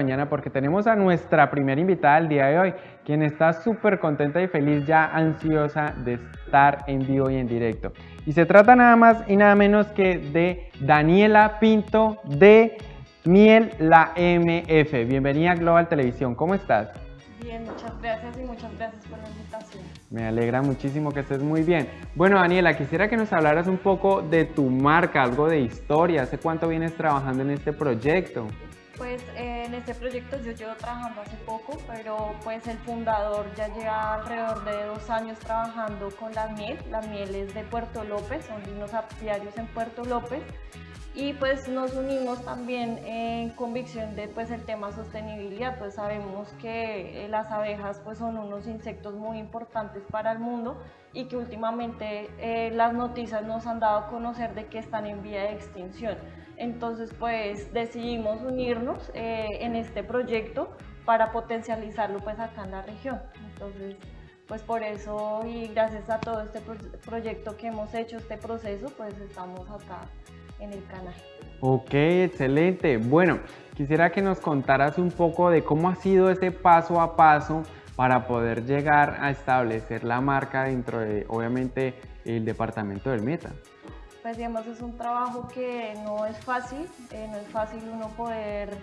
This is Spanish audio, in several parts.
mañana porque tenemos a nuestra primera invitada el día de hoy, quien está súper contenta y feliz, ya ansiosa de estar en vivo y en directo. Y se trata nada más y nada menos que de Daniela Pinto de Miel La MF. Bienvenida a Global Televisión, ¿cómo estás? Bien, muchas gracias y muchas gracias por la invitación. Me alegra muchísimo que estés muy bien. Bueno, Daniela, quisiera que nos hablaras un poco de tu marca, algo de historia. ¿Hace cuánto vienes trabajando en este proyecto? Pues en este proyecto yo llevo trabajando hace poco, pero pues el fundador ya lleva alrededor de dos años trabajando con la miel. La miel es de Puerto López, son unos apiarios en Puerto López y pues nos unimos también en convicción de pues el tema sostenibilidad, pues sabemos que eh, las abejas pues son unos insectos muy importantes para el mundo y que últimamente eh, las noticias nos han dado a conocer de que están en vía de extinción. Entonces pues decidimos unirnos eh, en este proyecto para potencializarlo pues acá en la región. Entonces pues por eso y gracias a todo este proyecto que hemos hecho, este proceso, pues estamos acá en el canal. Ok, excelente. Bueno, quisiera que nos contaras un poco de cómo ha sido ese paso a paso para poder llegar a establecer la marca dentro de, obviamente, el departamento del Meta. Pues digamos, es un trabajo que no es fácil, eh, no es fácil uno poder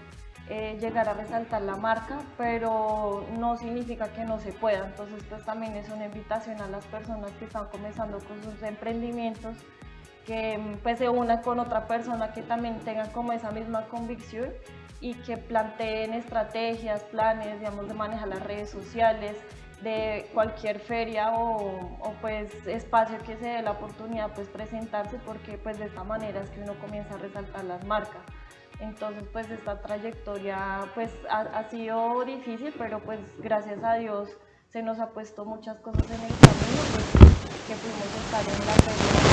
eh, llegar a resaltar la marca, pero no significa que no se pueda. Entonces, pues también es una invitación a las personas que están comenzando con sus emprendimientos que pues se una con otra persona que también tenga como esa misma convicción y que planteen estrategias, planes, digamos, de manejar las redes sociales, de cualquier feria o, pues espacio que se dé la oportunidad pues presentarse porque pues de esta manera es que uno comienza a resaltar las marcas. Entonces pues esta trayectoria pues ha, ha sido difícil pero pues gracias a Dios se nos ha puesto muchas cosas en el camino pues, que pudimos estar en la feria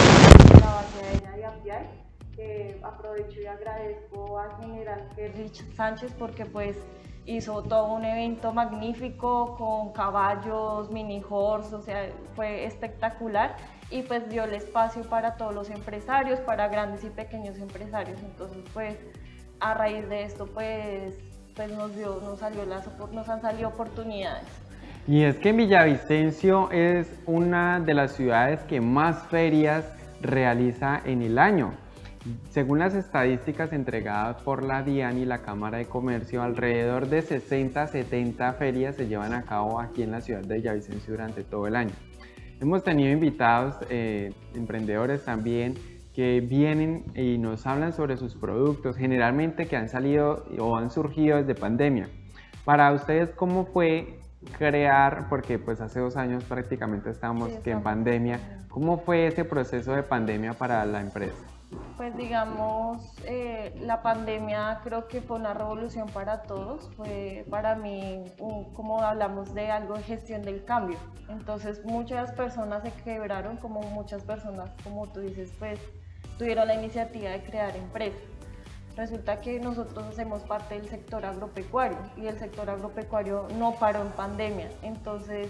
la base de Apiay, que aprovecho y agradezco al general Rich Sánchez porque pues hizo todo un evento magnífico con caballos, mini horse, o sea, fue espectacular y pues dio el espacio para todos los empresarios, para grandes y pequeños empresarios. Entonces, pues a raíz de esto, pues, pues nos, dio, nos, salió las, nos han salido oportunidades. Y es que Villavicencio es una de las ciudades que más ferias realiza en el año. Según las estadísticas entregadas por la DIAN y la Cámara de Comercio, alrededor de 60 70 ferias se llevan a cabo aquí en la ciudad de Villavicencio durante todo el año. Hemos tenido invitados, eh, emprendedores también, que vienen y nos hablan sobre sus productos, generalmente que han salido o han surgido desde pandemia. Para ustedes, ¿cómo fue crear, porque pues hace dos años prácticamente estábamos en pandemia, ¿cómo fue ese proceso de pandemia para la empresa? Pues digamos, eh, la pandemia creo que fue una revolución para todos, fue para mí, como hablamos de algo de gestión del cambio, entonces muchas personas se quebraron, como muchas personas, como tú dices, pues tuvieron la iniciativa de crear empresas. Resulta que nosotros hacemos parte del sector agropecuario y el sector agropecuario no paró en pandemia. Entonces,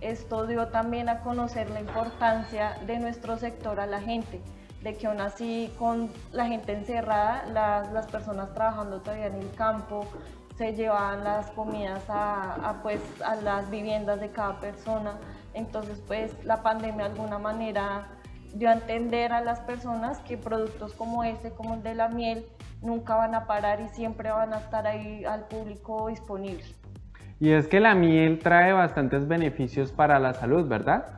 esto dio también a conocer la importancia de nuestro sector a la gente, de que aún así con la gente encerrada, las, las personas trabajando todavía en el campo, se llevaban las comidas a, pues, a las viviendas de cada persona. Entonces, pues la pandemia de alguna manera dio a entender a las personas que productos como este, como el de la miel, nunca van a parar y siempre van a estar ahí al público disponibles. Y es que la miel trae bastantes beneficios para la salud, ¿verdad?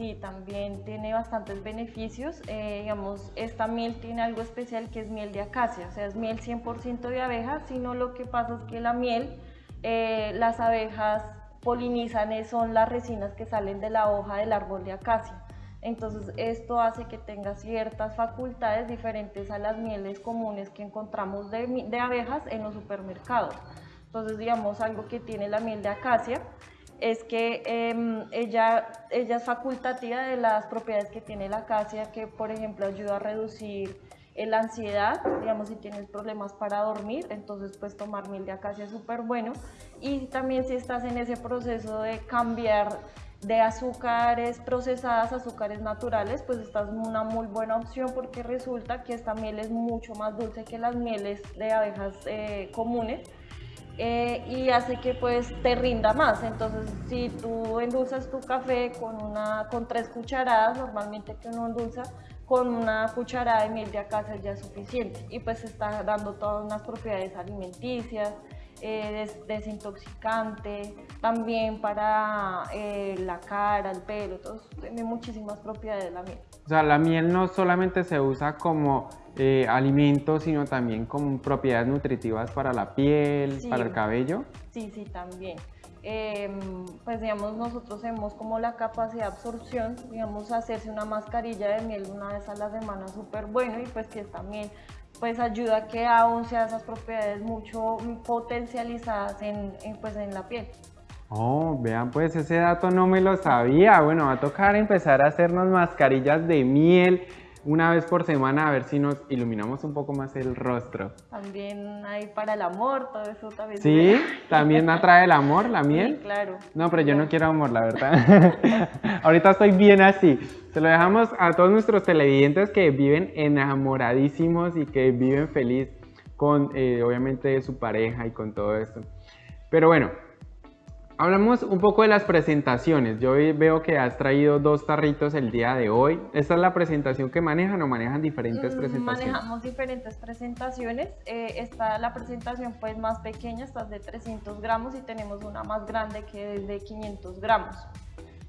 Sí, también tiene bastantes beneficios. Eh, digamos, esta miel tiene algo especial que es miel de acacia, o sea, es miel 100% de abeja, sino lo que pasa es que la miel, eh, las abejas polinizan, son las resinas que salen de la hoja del árbol de acacia. Entonces esto hace que tenga ciertas facultades diferentes a las mieles comunes que encontramos de, abejas en los supermercados. Entonces digamos algo que tiene la miel de acacia es que em, ella, ella es facultativa de las propiedades que tiene la acacia, que por ejemplo ayuda a reducir la ansiedad, digamos si tienes problemas para dormir, entonces pues tomar miel de acacia es súper bueno. Y también si estás en ese proceso de cambiar de azúcares procesadas, azúcares naturales, pues esta es una muy buena opción porque resulta que esta miel es mucho más dulce que las mieles de abejas eh, comunes. Eh, y hace que pues te rinda más. Entonces, si tú endulzas tu café con, una, con tres cucharadas, normalmente que uno endulza, con una cucharada de miel de acacia ya es suficiente y pues está dando todas unas propiedades alimenticias, eh, desintoxicante, también para eh, la cara, el pelo, todo, tiene muchísimas propiedades la miel. O sea, la miel no solamente se usa como eh, alimento, sino también como propiedades nutritivas para la piel, para el cabello. Sí, sí, también. Em, pues digamos nosotros tenemos como la capacidad de absorción, digamos hacerse una mascarilla de miel una vez a la semana súper bueno y pues que también pues ayuda a que aún sean esas propiedades mucho potencializadas en, pues en la piel. Oh, vean pues ese dato no me lo sabía. Bueno, va a tocar empezar a hacernos mascarillas de miel una vez por semana a ver si nos iluminamos un poco más el rostro. También hay para el amor, todo eso también. Sí, también atrae el amor, la miel. Sí, claro. No, pero yo no quiero amor, la verdad. Ahorita estoy bien así. Se lo dejamos a todos nuestros televidentes que viven enamoradísimos y que viven feliz con, eh, obviamente, su pareja y con todo esto. Pero bueno, Hablamos un poco de las presentaciones. Yo veo que has traído dos tarritos el día de hoy. ¿Esta es la presentación que manejan o manejan diferentes mm, presentaciones? Manejamos diferentes presentaciones. Eh, está la presentación pues más pequeña, esta es de 300 gramos y tenemos una más grande que es de 500 gramos.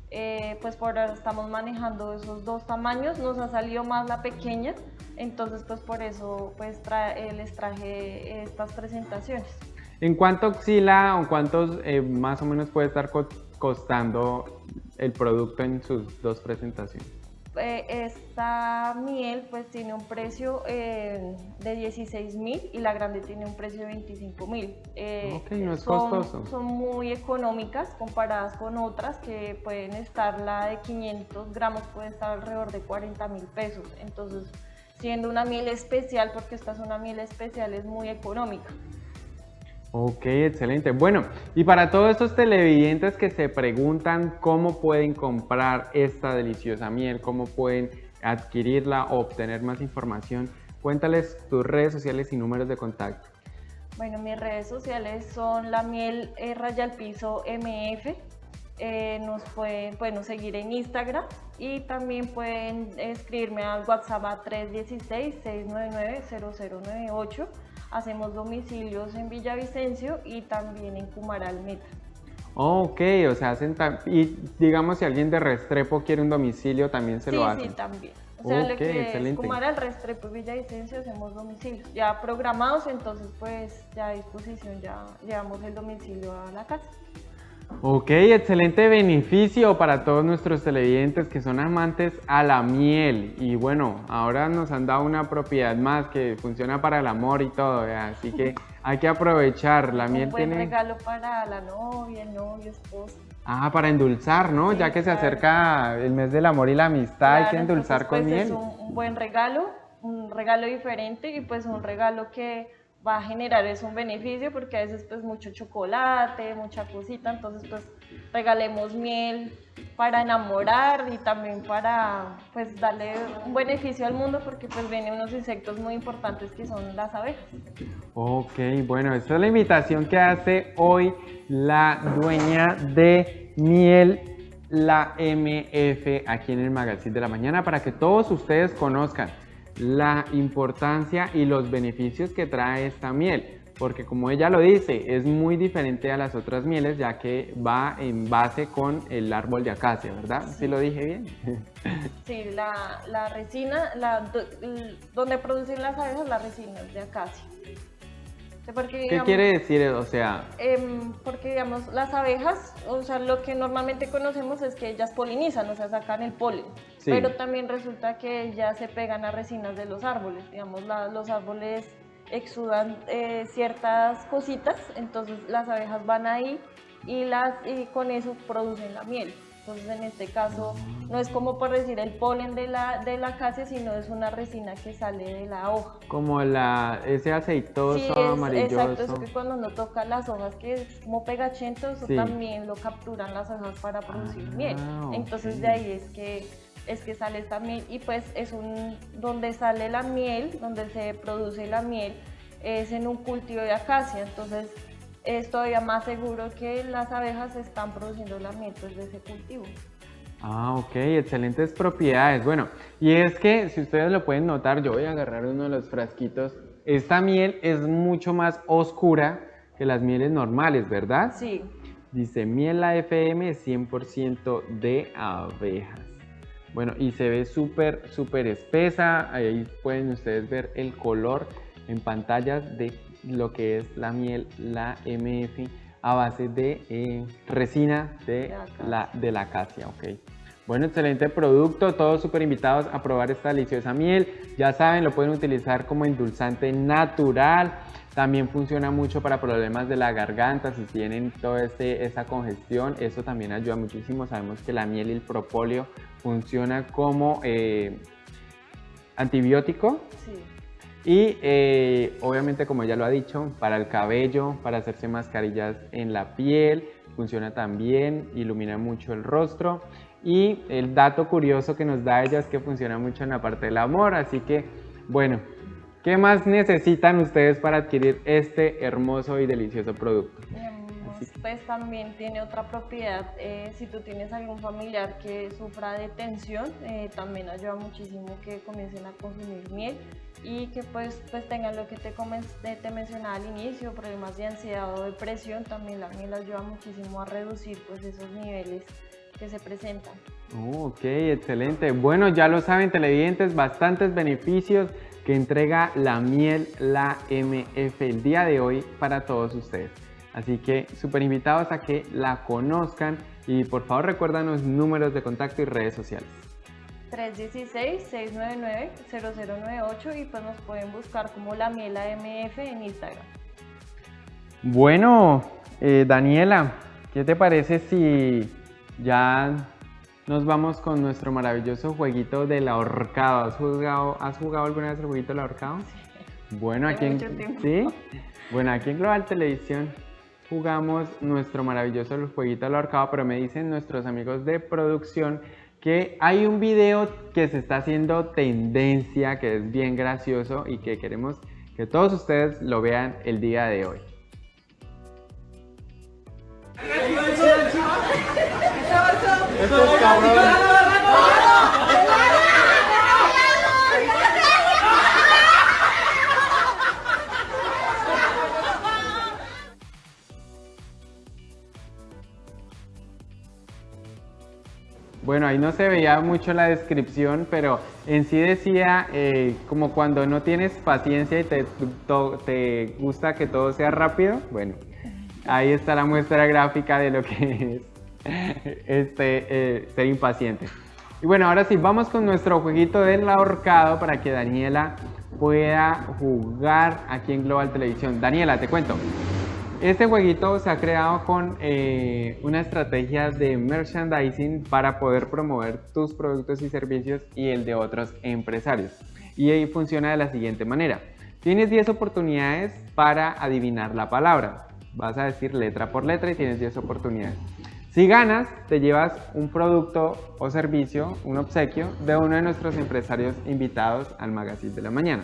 Eh, pues por ahora estamos manejando esos dos tamaños. Nos ha salido más la pequeña, entonces pues por eso pues eh, les traje estas presentaciones. ¿En cuánto oscila o cuántos eh, más o menos puede estar costando el producto en sus dos presentaciones? Eh, esta miel pues tiene un precio eh, de 16 mil y la grande tiene un precio de 25 mil. ok, no es son, costoso. Son muy económicas comparadas con otras que pueden estar, la de 500 gramos puede estar alrededor de 40 mil pesos. Entonces, siendo una miel especial, porque esta es una miel especial, es muy económica. Ok, excelente. Bueno, y para todos estos televidentes que se preguntan cómo pueden comprar esta deliciosa miel, cómo pueden adquirirla o obtener más información, cuéntales tus redes sociales y números de contacto. Bueno, mis redes sociales son la miel eh, raya al piso MF. Eh, nos pueden bueno, seguir en Instagram y también pueden escribirme al WhatsApp a 316-699-0098 Hacemos domicilios en Villavicencio y también en Cumaral Meta. ok, o sea, hacen y digamos si alguien de Restrepo quiere un domicilio, también se lo hacen. Sí, también. O sea, lo que excelente. es Cumaral, Restrepo y Villavicencio hacemos domicilios ya programados, entonces pues ya a disposición ya llevamos el domicilio a la casa. Ok, excelente beneficio para todos nuestros televidentes que son amantes a la miel. Y bueno, ahora nos han dado una propiedad más que funciona para el amor y todo, así que hay que aprovechar. La miel Un buen regalo para la novia, el novio, esposo. Ah, para endulzar, ¿no? ya que se acerca el mes del amor y la amistad, hay que endulzar con pues, miel. Es un buen regalo, un regalo diferente y pues un regalo que va a generar es un beneficio porque a veces pues mucho chocolate, mucha cosita, entonces pues regalemos miel para enamorar y también para pues darle un beneficio al mundo porque pues vienen unos insectos muy importantes que son las abejas. Ok, bueno, esta es la invitación que hace hoy la dueña de miel la MF aquí en el Magazine de la Mañana para que todos ustedes conozcan la importancia y los beneficios que trae esta miel porque como ella lo dice, es muy diferente a las otras mieles ya que va en base con el árbol de acacia, ¿verdad? ¿Sí, lo dije bien? Sí, la, resina, la, donde producen las abejas, la resina es de acacia. ¿Qué quiere decir? O sea... Em, porque, digamos, las abejas, o sea, lo que normalmente conocemos es que ellas polinizan, o sea, sacan el polen. Pero también resulta que ellas se pegan a resinas de los árboles. Digamos, los árboles exudan eh, ciertas cositas, entonces las abejas van ahí y, las, y con eso producen la miel. Entonces en este caso no es como por decir el polen de la, de la acacia, sino es una resina que sale de la hoja. Como la, ese aceitoso sí, Exacto, eso que cuando uno toca las hojas que es como pegachento, eso también lo capturan las hojas para producir ah, miel. Entonces de ahí es que es que sale esta miel. Y pues es un donde sale la miel, donde se produce la miel es en un cultivo de acacia, entonces es todavía más seguro que las abejas están produciendo la miel pues, de ese cultivo. Ah, ok, excelentes propiedades. Bueno, y es que si ustedes lo pueden notar, yo voy a agarrar uno de los frasquitos. Esta miel es mucho más oscura que las mieles normales, ¿verdad? Sí. Dice miel AFM 100% de abejas. Bueno, y se ve súper, súper espesa. Ahí pueden ustedes ver el color en pantallas de lo que es la miel, la MF a base de eh, resina de la, de la acacia. ok. Bueno, excelente producto, todos súper invitados a probar esta deliciosa miel. Ya saben, lo pueden utilizar como endulzante natural. También funciona mucho para problemas de la garganta, si tienen toda este, esa congestión, eso también ayuda muchísimo. Sabemos que la miel y el propóleo funciona como eh, antibiótico. Sí. Y eh, obviamente, como ya lo ha dicho, para el cabello, para hacerse mascarillas en la piel, funciona también, ilumina mucho el rostro. Y el dato curioso que nos da ella es que funciona mucho en la parte del amor, así que bueno, ¿Qué más necesitan ustedes para adquirir este hermoso y delicioso producto? Pues también tiene otra propiedad, eh, si tú tienes algún familiar que sufra de tensión, eh, también ayuda muchísimo que comiencen a consumir miel y que pues, pues tengan lo que te, te mencionaba al inicio, problemas de ansiedad o depresión, también la miel ayuda muchísimo a reducir pues esos niveles que se presentan. Oh, ok, excelente. Bueno, ya lo saben televidentes, bastantes beneficios que entrega la miel, la MF el día de hoy para todos ustedes. Así que súper invitados a que la conozcan y por favor recuérdanos números de contacto y redes sociales. 316-699-0098 y pues nos pueden buscar como la miel AMF en Instagram. Bueno, eh, Daniela, ¿qué te parece si ya nos vamos con nuestro maravilloso jueguito del ahorcado. ¿Has jugado, ¿Has jugado alguna vez el jueguito del ahorcado? Sí. Bueno, aquí en, ¿sí? bueno, aquí en Global Televisión jugamos nuestro maravilloso jueguito del ahorcado, pero me dicen nuestros amigos de producción que hay un video que se está haciendo tendencia, que es bien gracioso y que queremos que todos ustedes lo vean el día de hoy. Bueno, ahí no se veía mucho la descripción, pero en sí decía eh, como cuando no tienes paciencia y te, te gusta que todo sea rápido. Bueno, ahí está la muestra gráfica de lo que es este, eh, ser impaciente. Y bueno, ahora sí, vamos con nuestro jueguito del ahorcado para que Daniela pueda jugar aquí en Global Televisión. Daniela, te cuento. Este jueguito se ha creado con eh, una estrategia de merchandising para poder promover tus productos y servicios y el de otros empresarios. Y ahí funciona de la siguiente manera. Tienes 10 oportunidades para adivinar la palabra. Vas a decir letra por letra y tienes 10 oportunidades. Si ganas, te llevas un producto o servicio, un obsequio de uno de nuestros empresarios invitados al Magazine de la Mañana.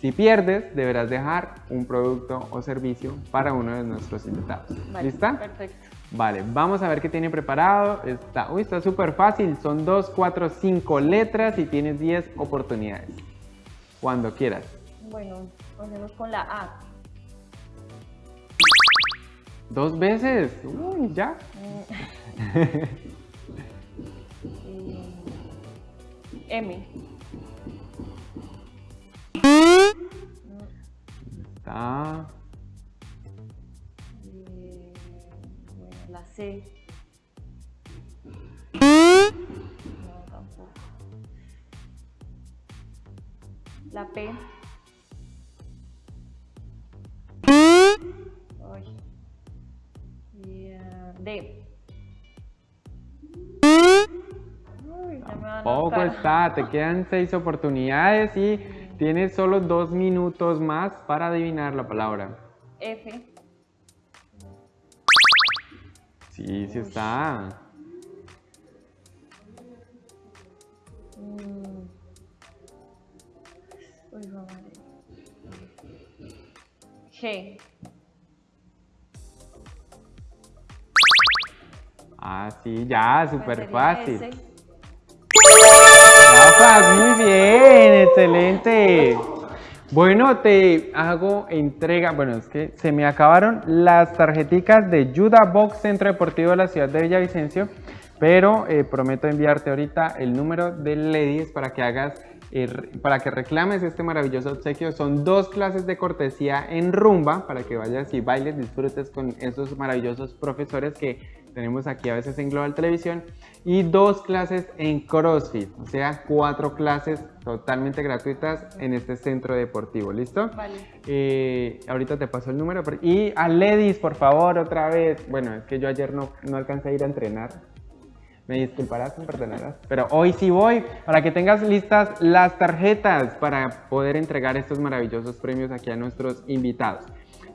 Si pierdes, deberás dejar un producto o servicio para uno de nuestros invitados. ¿Lista? Perfecto. Vale, vamos a ver qué tiene preparado. Está, uy, está súper fácil. Son 2, 4, 5 letras y tienes 10 oportunidades. Cuando quieras. Bueno, comencemos con la A. Dos veces. Uy, ya. M. Está. Eh, la C. No, tampoco. La P. D. Poco está, te quedan seis oportunidades y Tienes solo dos minutos más para adivinar la palabra. F. Sí, sí está. Ah, sí, ya, súper fácil. Muy bien, excelente. Bueno, te hago entrega, bueno, es que se me acabaron las tarjeticas de Juda Box Centro Deportivo de la ciudad de Villavicencio, pero eh, prometo enviarte ahorita el número de Ladies para que hagas, eh, para que reclames este maravilloso obsequio. Son dos clases de cortesía en rumba para que vayas y bailes, disfrutes con esos maravillosos profesores que tenemos aquí a veces en Global Televisión y dos clases en CrossFit, o sea, cuatro clases totalmente gratuitas en este centro deportivo, ¿listo? Vale. Eh, ahorita te paso el número. Y a Ledis, por favor, otra vez. Bueno, es que yo ayer no, no alcancé a ir a entrenar. Me disculparás, me perdonarás. Pero hoy sí voy para que tengas listas las tarjetas para poder entregar estos maravillosos premios aquí a nuestros invitados.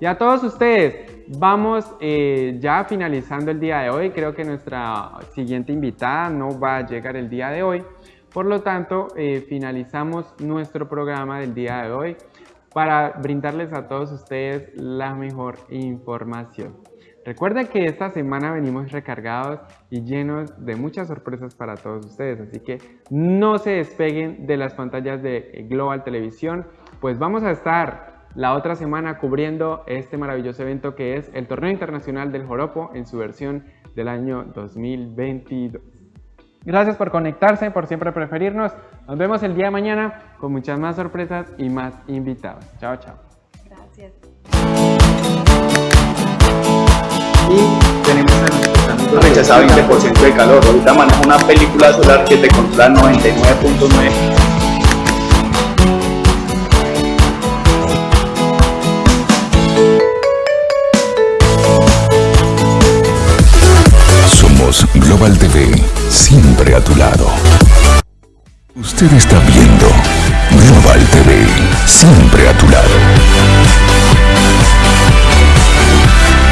Y a todos ustedes, vamos eh, ya finalizando el día de hoy. Creo que nuestra siguiente invitada no va a llegar el día de hoy. Por lo tanto, eh, finalizamos nuestro programa del día de hoy para brindarles a todos ustedes la mejor información. Recuerden que esta semana venimos recargados y llenos de muchas sorpresas para todos ustedes, así que no se despeguen de las pantallas de Global Televisión, pues vamos a estar la otra semana cubriendo este maravilloso evento que es el Torneo Internacional del Joropo en su versión del año 2022. Gracias por conectarse, por siempre preferirnos. Nos vemos el día de mañana con muchas más sorpresas y más invitados. Chao, chao. Gracias. Y tenemos a nuestros amigos. rechazaba 20% de calor. Ahorita manejo una película solar que te controla 99.9. Global TV, siempre a tu lado. Usted está viendo Global TV, siempre a tu lado.